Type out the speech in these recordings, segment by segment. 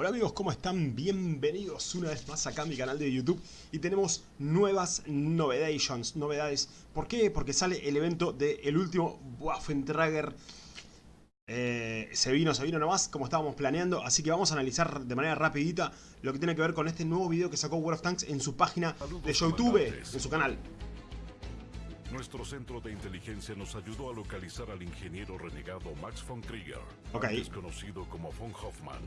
Hola amigos, ¿cómo están? Bienvenidos una vez más acá a mi canal de YouTube y tenemos nuevas novedades, novedades. ¿Por qué? Porque sale el evento del último Waffentrager. Eh, se vino, se vino nomás como estábamos planeando, así que vamos a analizar de manera rapidita lo que tiene que ver con este nuevo video que sacó World of Tanks en su página de YouTube, en su canal. Nuestro centro de inteligencia nos ayudó a localizar al ingeniero renegado Max von Krieger, okay. conocido como von Hoffman.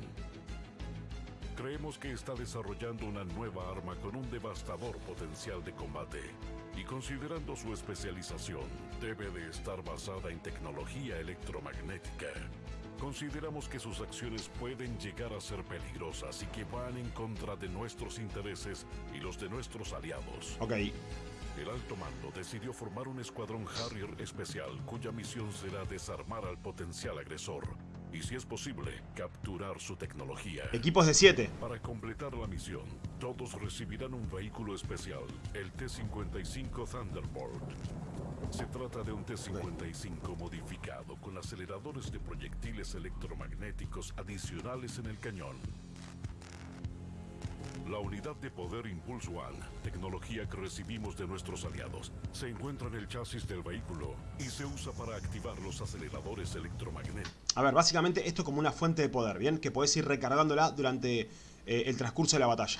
Creemos que está desarrollando una nueva arma con un devastador potencial de combate. Y considerando su especialización, debe de estar basada en tecnología electromagnética. Consideramos que sus acciones pueden llegar a ser peligrosas y que van en contra de nuestros intereses y los de nuestros aliados. Ok. El alto mando decidió formar un escuadrón Harrier especial cuya misión será desarmar al potencial agresor y, si es posible, capturar su tecnología. Equipos de 7. Para completar la misión, todos recibirán un vehículo especial, el T-55 Thunderbolt. Se trata de un T-55 modificado con aceleradores de proyectiles electromagnéticos adicionales en el cañón la unidad de poder Impulse One, tecnología que recibimos de nuestros aliados, se encuentra en el chasis del vehículo y se usa para activar los aceleradores electromagnéticos. A ver, básicamente esto es como una fuente de poder, ¿bien? Que puedes ir recargándola durante eh, el transcurso de la batalla.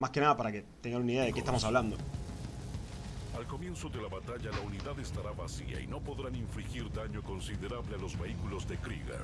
Más que nada para que tengan una idea de qué estamos hablando. Al comienzo de la batalla la unidad estará vacía y no podrán infligir daño considerable a los vehículos de Krieger.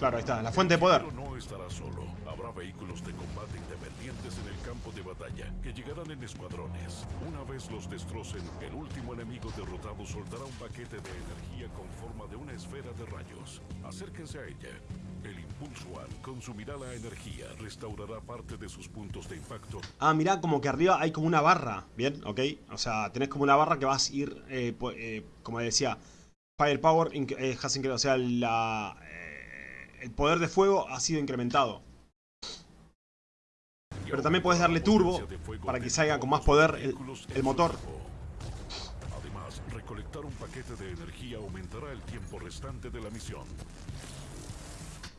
Claro, ahí está, la fuente de poder. Estará solo. Habrá vehículos de combate independientes en el campo de batalla que llegarán en escuadrones. Una vez los destrocen, el último enemigo derrotado soltará un paquete de energía con forma de una esfera de rayos. Acérquense a ella. El Impulse One consumirá la energía, restaurará parte de sus puntos de impacto. Ah, mirá, como que arriba hay como una barra, ¿bien? ¿Ok? O sea, tenés como una barra que vas a ir, eh, eh, como decía, Firepower, eh, o sea, la el poder de fuego ha sido incrementado. Pero también puedes darle turbo para que salga con más poder el, motor. Además, recolectar un paquete de energía aumentará el tiempo restante de la misión.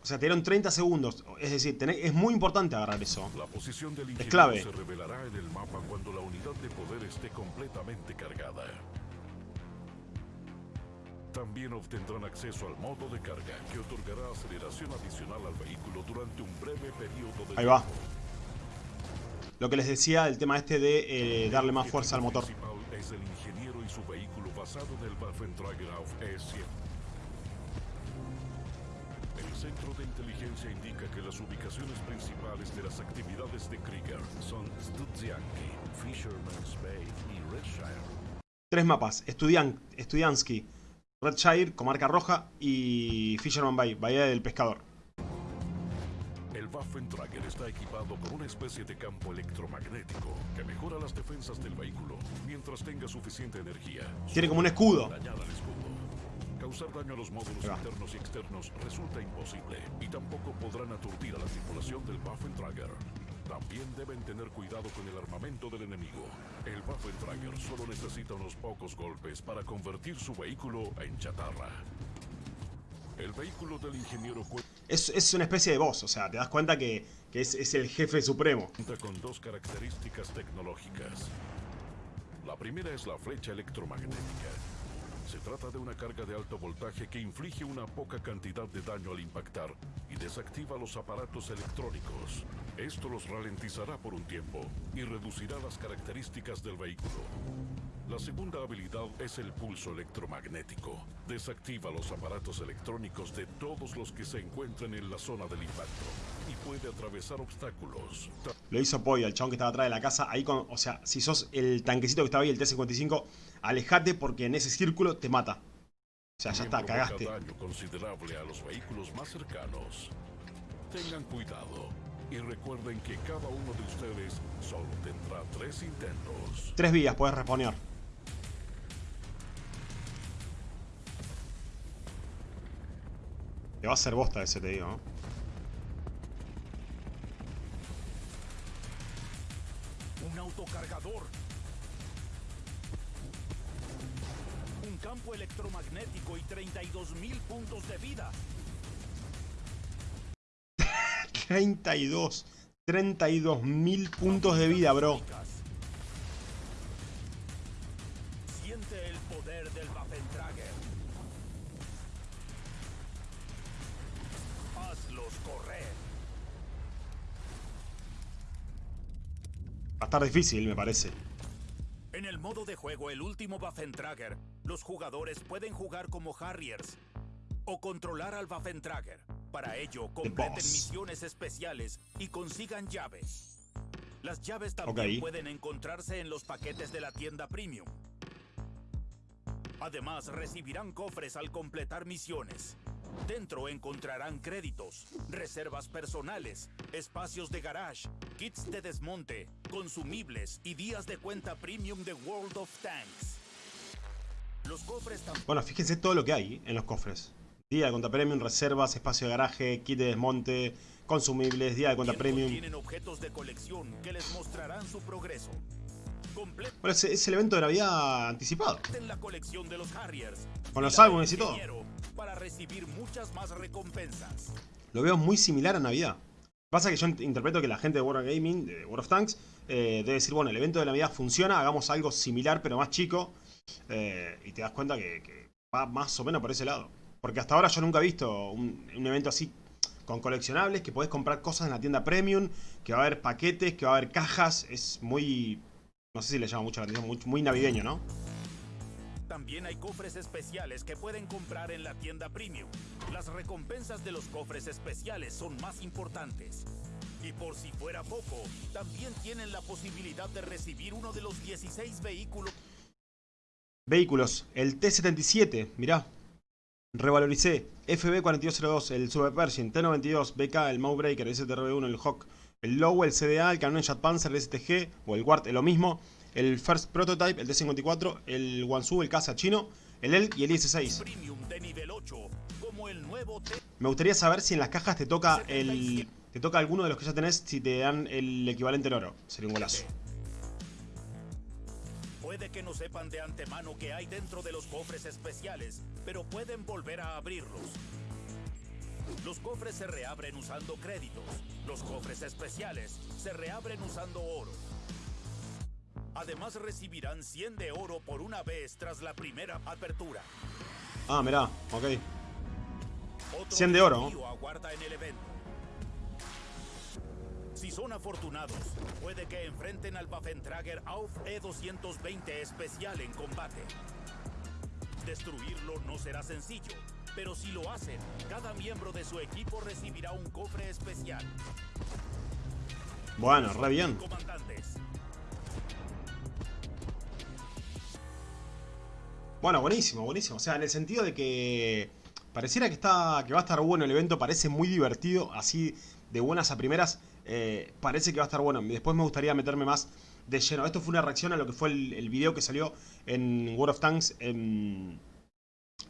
O sea, te dieron 30 segundos. Es decir, es muy importante agarrar eso. La posición del es clave. se revelará en el mapa cuando la unidad de poder esté completamente cargada. También obtendrán acceso al modo de carga, que otorgará aceleración adicional al vehículo durante un breve periodo de Ahí va. Lo que les decía, el tema este de eh, darle más fuerza al motor. Es el ingeniero y su vehículo basado en el Waffentrager E7. El centro de inteligencia indica que las ubicaciones principales de las actividades de Krieger son Studzianki, Fisherman's Bay y Redshire. Tres mapas, Studian Studiansky, Redshire, Comarca Roja y Fisherman Bay, Bahía del Pescador. El Waffentrager está equipado con una especie de campo electromagnético que mejora las defensas del vehículo mientras tenga suficiente energía. Tiene como un escudo. Causar daño a los módulos internos y externos resulta imposible y tampoco podrán aturdir a la tripulación del Waffentrager. También deben tener cuidado con el armamento del enemigo. El Waffentrager solo necesita unos pocos golpes para convertir su vehículo en chatarra. El vehículo del ingeniero es, es una especie de boss, o sea, te das cuenta que, que es, es el jefe supremo. Cuenta con dos características tecnológicas. La primera es la flecha electromagnética. Se trata de una carga de alto voltaje que inflige una poca cantidad de daño al impactar y desactiva los aparatos electrónicos. Esto los ralentizará por un tiempo y reducirá las características del vehículo. La segunda habilidad es el pulso electromagnético. Desactiva los aparatos electrónicos de todos los que se encuentren en la zona del impacto puede atravesar obstáculos. Lo hizo Poy, el chabón que estaba atrás de la casa. Ahí con, o sea, si sos el tanquecito que estaba ahí, el T-55, alejate porque en ese círculo te mata. O sea, ya está, cagaste. daño considerable a los vehículos más cercanos. Tengan cuidado y recuerden que cada uno de ustedes solo tendrá tres intentos. Tres vías, puedes responder. Te va a hacer bosta ese, te digo, ¿no? Un campo electromagnético y 32.000 puntos de vida. 32. 32 mil puntos de vida, bro. Siente el poder del. Hazlos correr. A estar difícil, me parece. En el modo de juego El Último Waffentrager, los jugadores pueden jugar como Harriers o controlar al Waffentrager. Para ello, completen misiones especiales y consigan llaves. Las llaves también pueden encontrarse en los paquetes de la tienda Premium. Además, recibirán cofres al completar misiones. Dentro encontrarán créditos, reservas personales, espacios de garage, kits de desmonte, consumibles y días de cuenta premium de World of Tanks. Los cofres también Bueno, fíjense todo lo que hay en los cofres. Día de cuenta premium, reservas, espacio de garaje, kit de desmonte, consumibles, día de cuenta premium. tienen objetos de colección que les mostrarán su progreso. Completen Bueno, es, es el evento de Navidad anticipado. la colección de los Harriers. Con los álbumes y todo. ingeniero Para recibir muchas más recompensas. Lo veo muy similar a Navidad. Pasa que yo int- interpreto que la gente de World of Gaming, de World of Tanks, eh, debe decir, bueno, el evento de Navidad funciona, hagamos algo similar pero más chico. eh, y te das cuenta que, va más o menos por ese lado. Porque hasta ahora yo nunca he visto un, un evento así con coleccionables, que podés comprar cosas en la tienda premium, que va a haber paquetes, que va a haber cajas. Es muy... No sé si le llama mucho la atención, muy navideño, ¿no? También hay cofres especiales que pueden comprar en la tienda Premium. Las recompensas de los cofres especiales son más importantes. Y por si fuera poco, también tienen la posibilidad de recibir uno de los 16 vehículos Vehículos, el T-77, mirá. Revaloricé. FB4202, el Super Pershing, T-92, BK, el Mowbreaker, el STRB1, el Hawk, el Lowe, el CDA, el Canon Jet Panzer, el STG o el Ward, lo mismo. El First Prototype, el T-54, el Wansu, el Casa chino, el ELK y el IS-6. Premium de nivel 8, como el nuevo T. Me gustaría saber si en las cajas te toca el... Te toca alguno de los que ya tenés si te dan el equivalente en oro. Sería un golazo. Puede que no sepan de antemano que hay dentro de los cofres especiales, pero pueden volver a abrirlos. Los cofres se reabren usando créditos. Los cofres especiales se reabren usando oro. Además recibirán 100 de oro por una vez tras la primera apertura. Ah, mirá, ok. Otro 100 de oro. desafío aguarda en el evento. Si son afortunados, puede que enfrenten al Waffentrager Auf E220 especial en combate. Destruirlo no será sencillo, pero si lo hacen, cada miembro de su equipo recibirá un cofre especial. Bueno, re bien. Comandantes, Bueno, buenísimo, buenísimo. O sea, en el sentido de que pareciera que está que va a estar bueno el evento, parece muy divertido, así de buenas a primeras, eh, parece que va a estar bueno. Después me gustaría meterme más de lleno. Esto fue una reacción a lo que fue el, video que salió en World of Tanks en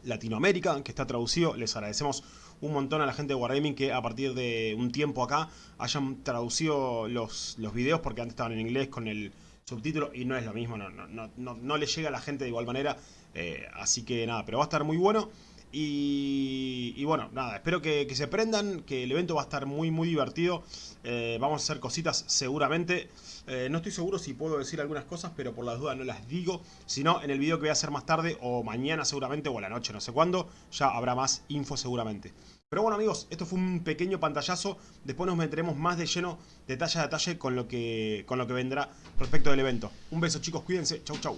Latinoamérica, que está traducido. Les agradecemos un montón a la gente de Wargaming que a partir de un tiempo acá hayan traducido los, los videos, porque antes estaban en inglés con el subtítulo y no es lo mismo, no, no, no, no, le llega a la gente de igual manera. eh, así que nada, pero va a estar muy bueno. Y, bueno, nada, espero que, que se prendan, que el evento va a estar muy muy divertido. Eh, vamos a hacer cositas seguramente. Eh, no estoy seguro si puedo decir algunas cosas, pero por las dudas no las digo. Si no, en el video que voy a hacer más tarde, o mañana seguramente, o a la noche, no sé cuándo, ya habrá más info seguramente. Pero bueno amigos, esto fue un pequeño pantallazo. Después nos meteremos más de lleno, detalle a detalle, con lo que, con lo que vendrá respecto del evento. Un beso chicos, cuídense. Chau chau.